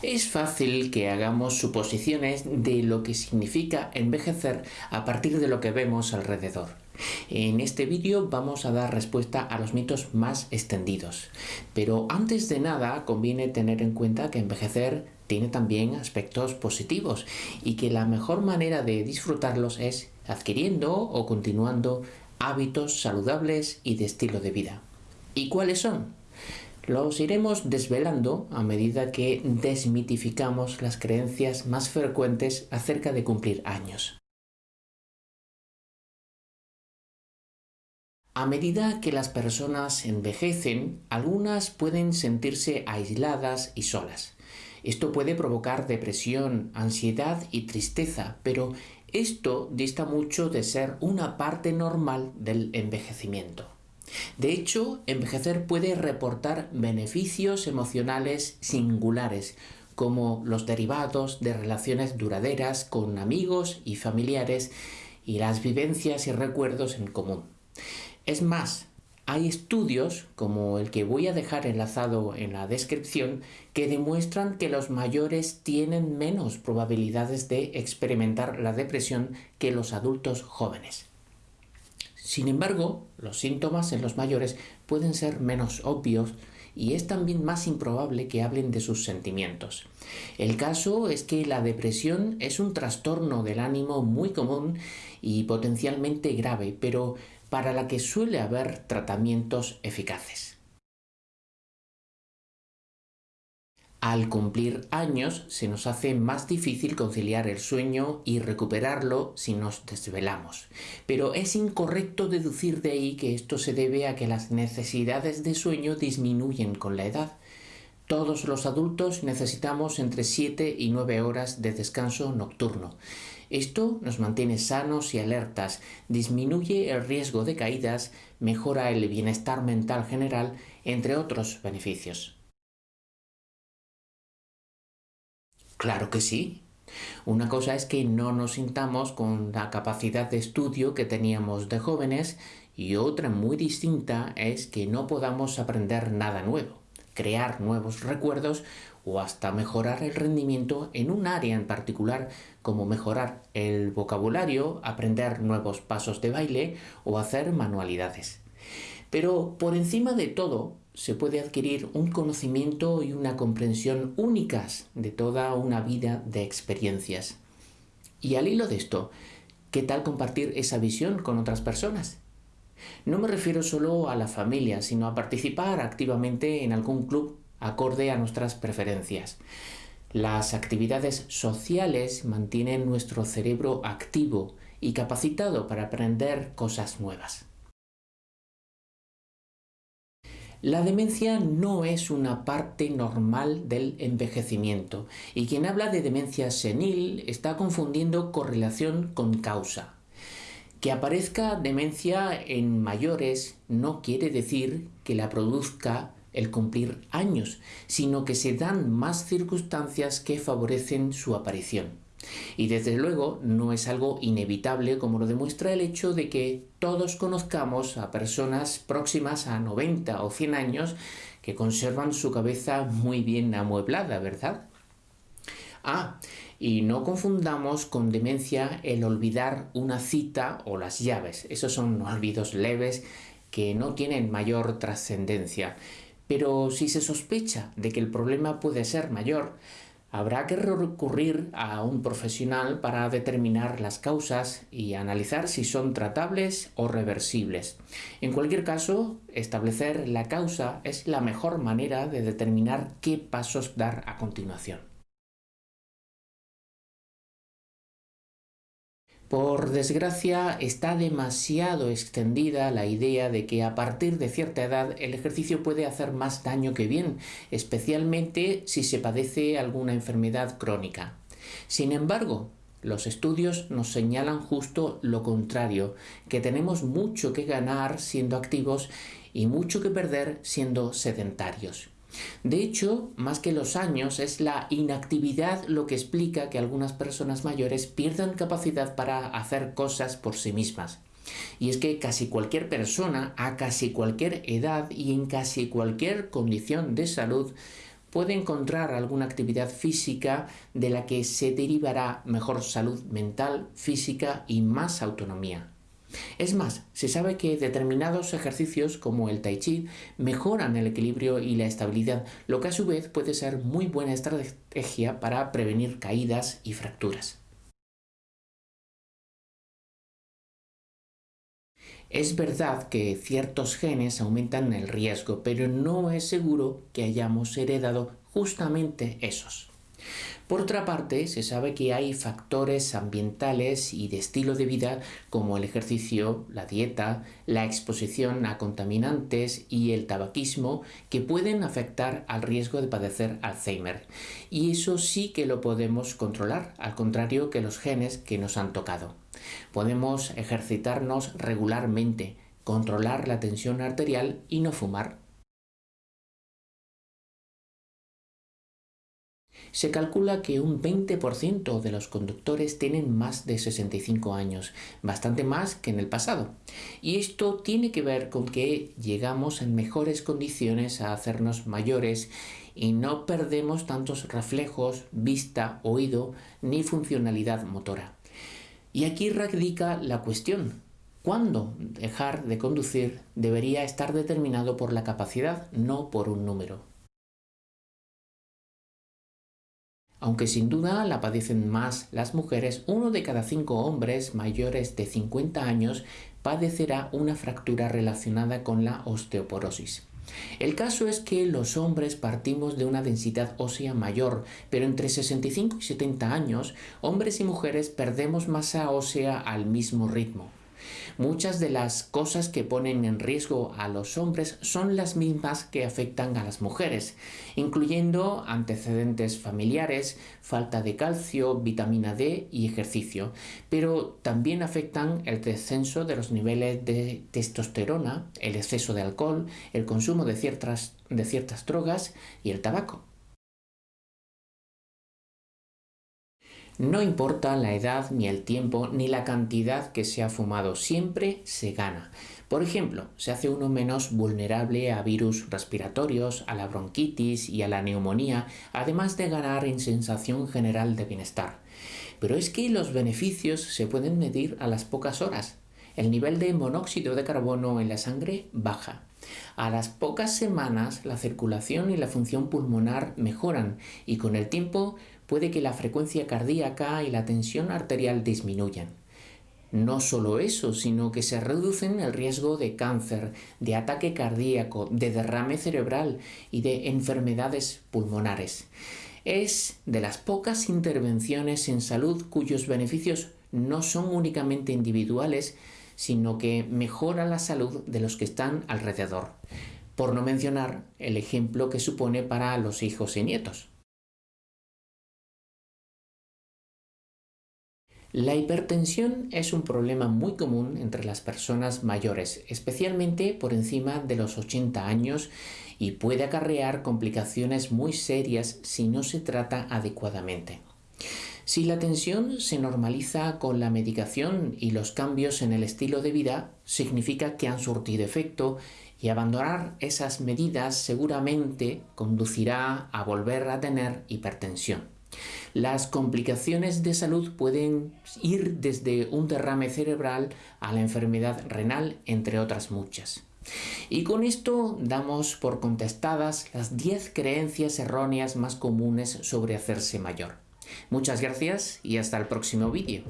Es fácil que hagamos suposiciones de lo que significa envejecer a partir de lo que vemos alrededor. En este vídeo vamos a dar respuesta a los mitos más extendidos. Pero antes de nada conviene tener en cuenta que envejecer tiene también aspectos positivos y que la mejor manera de disfrutarlos es adquiriendo o continuando hábitos saludables y de estilo de vida. ¿Y cuáles son? Los iremos desvelando a medida que desmitificamos las creencias más frecuentes acerca de cumplir años. A medida que las personas envejecen, algunas pueden sentirse aisladas y solas. Esto puede provocar depresión, ansiedad y tristeza, pero esto dista mucho de ser una parte normal del envejecimiento. De hecho, envejecer puede reportar beneficios emocionales singulares, como los derivados de relaciones duraderas con amigos y familiares y las vivencias y recuerdos en común. Es más, hay estudios, como el que voy a dejar enlazado en la descripción, que demuestran que los mayores tienen menos probabilidades de experimentar la depresión que los adultos jóvenes. Sin embargo, los síntomas en los mayores pueden ser menos obvios y es también más improbable que hablen de sus sentimientos. El caso es que la depresión es un trastorno del ánimo muy común y potencialmente grave, pero para la que suele haber tratamientos eficaces. Al cumplir años se nos hace más difícil conciliar el sueño y recuperarlo si nos desvelamos. Pero es incorrecto deducir de ahí que esto se debe a que las necesidades de sueño disminuyen con la edad. Todos los adultos necesitamos entre 7 y 9 horas de descanso nocturno. Esto nos mantiene sanos y alertas, disminuye el riesgo de caídas, mejora el bienestar mental general, entre otros beneficios. Claro que sí. Una cosa es que no nos sintamos con la capacidad de estudio que teníamos de jóvenes y otra muy distinta es que no podamos aprender nada nuevo, crear nuevos recuerdos o hasta mejorar el rendimiento en un área en particular como mejorar el vocabulario, aprender nuevos pasos de baile o hacer manualidades. Pero por encima de todo, se puede adquirir un conocimiento y una comprensión únicas de toda una vida de experiencias. Y al hilo de esto, ¿qué tal compartir esa visión con otras personas? No me refiero solo a la familia, sino a participar activamente en algún club acorde a nuestras preferencias. Las actividades sociales mantienen nuestro cerebro activo y capacitado para aprender cosas nuevas. La demencia no es una parte normal del envejecimiento y quien habla de demencia senil está confundiendo correlación con causa. Que aparezca demencia en mayores no quiere decir que la produzca el cumplir años, sino que se dan más circunstancias que favorecen su aparición. Y desde luego no es algo inevitable como lo demuestra el hecho de que todos conozcamos a personas próximas a 90 o 100 años que conservan su cabeza muy bien amueblada, ¿verdad? Ah, y no confundamos con demencia el olvidar una cita o las llaves. Esos son olvidos leves que no tienen mayor trascendencia. Pero si se sospecha de que el problema puede ser mayor, Habrá que recurrir a un profesional para determinar las causas y analizar si son tratables o reversibles. En cualquier caso, establecer la causa es la mejor manera de determinar qué pasos dar a continuación. Por desgracia, está demasiado extendida la idea de que a partir de cierta edad el ejercicio puede hacer más daño que bien, especialmente si se padece alguna enfermedad crónica. Sin embargo, los estudios nos señalan justo lo contrario, que tenemos mucho que ganar siendo activos y mucho que perder siendo sedentarios. De hecho, más que los años, es la inactividad lo que explica que algunas personas mayores pierdan capacidad para hacer cosas por sí mismas. Y es que casi cualquier persona, a casi cualquier edad y en casi cualquier condición de salud, puede encontrar alguna actividad física de la que se derivará mejor salud mental, física y más autonomía. Es más, se sabe que determinados ejercicios como el tai chi mejoran el equilibrio y la estabilidad, lo que a su vez puede ser muy buena estrategia para prevenir caídas y fracturas. Es verdad que ciertos genes aumentan el riesgo, pero no es seguro que hayamos heredado justamente esos. Por otra parte, se sabe que hay factores ambientales y de estilo de vida como el ejercicio, la dieta, la exposición a contaminantes y el tabaquismo que pueden afectar al riesgo de padecer Alzheimer. Y eso sí que lo podemos controlar, al contrario que los genes que nos han tocado. Podemos ejercitarnos regularmente, controlar la tensión arterial y no fumar. Se calcula que un 20% de los conductores tienen más de 65 años, bastante más que en el pasado. Y esto tiene que ver con que llegamos en mejores condiciones a hacernos mayores y no perdemos tantos reflejos, vista, oído ni funcionalidad motora. Y aquí radica la cuestión. ¿Cuándo dejar de conducir debería estar determinado por la capacidad, no por un número? Aunque sin duda la padecen más las mujeres, uno de cada cinco hombres mayores de 50 años padecerá una fractura relacionada con la osteoporosis. El caso es que los hombres partimos de una densidad ósea mayor, pero entre 65 y 70 años, hombres y mujeres perdemos masa ósea al mismo ritmo. Muchas de las cosas que ponen en riesgo a los hombres son las mismas que afectan a las mujeres, incluyendo antecedentes familiares, falta de calcio, vitamina D y ejercicio, pero también afectan el descenso de los niveles de testosterona, el exceso de alcohol, el consumo de ciertas, de ciertas drogas y el tabaco. No importa la edad, ni el tiempo, ni la cantidad que se ha fumado, siempre se gana. Por ejemplo, se hace uno menos vulnerable a virus respiratorios, a la bronquitis y a la neumonía, además de ganar en sensación general de bienestar. Pero es que los beneficios se pueden medir a las pocas horas. El nivel de monóxido de carbono en la sangre baja. A las pocas semanas la circulación y la función pulmonar mejoran y con el tiempo puede que la frecuencia cardíaca y la tensión arterial disminuyan. No solo eso, sino que se reducen el riesgo de cáncer, de ataque cardíaco, de derrame cerebral y de enfermedades pulmonares. Es de las pocas intervenciones en salud cuyos beneficios no son únicamente individuales, sino que mejora la salud de los que están alrededor, por no mencionar el ejemplo que supone para los hijos y nietos. La hipertensión es un problema muy común entre las personas mayores, especialmente por encima de los 80 años y puede acarrear complicaciones muy serias si no se trata adecuadamente. Si la tensión se normaliza con la medicación y los cambios en el estilo de vida, significa que han surtido efecto y abandonar esas medidas seguramente conducirá a volver a tener hipertensión. Las complicaciones de salud pueden ir desde un derrame cerebral a la enfermedad renal, entre otras muchas. Y con esto damos por contestadas las 10 creencias erróneas más comunes sobre hacerse mayor. Muchas gracias y hasta el próximo vídeo.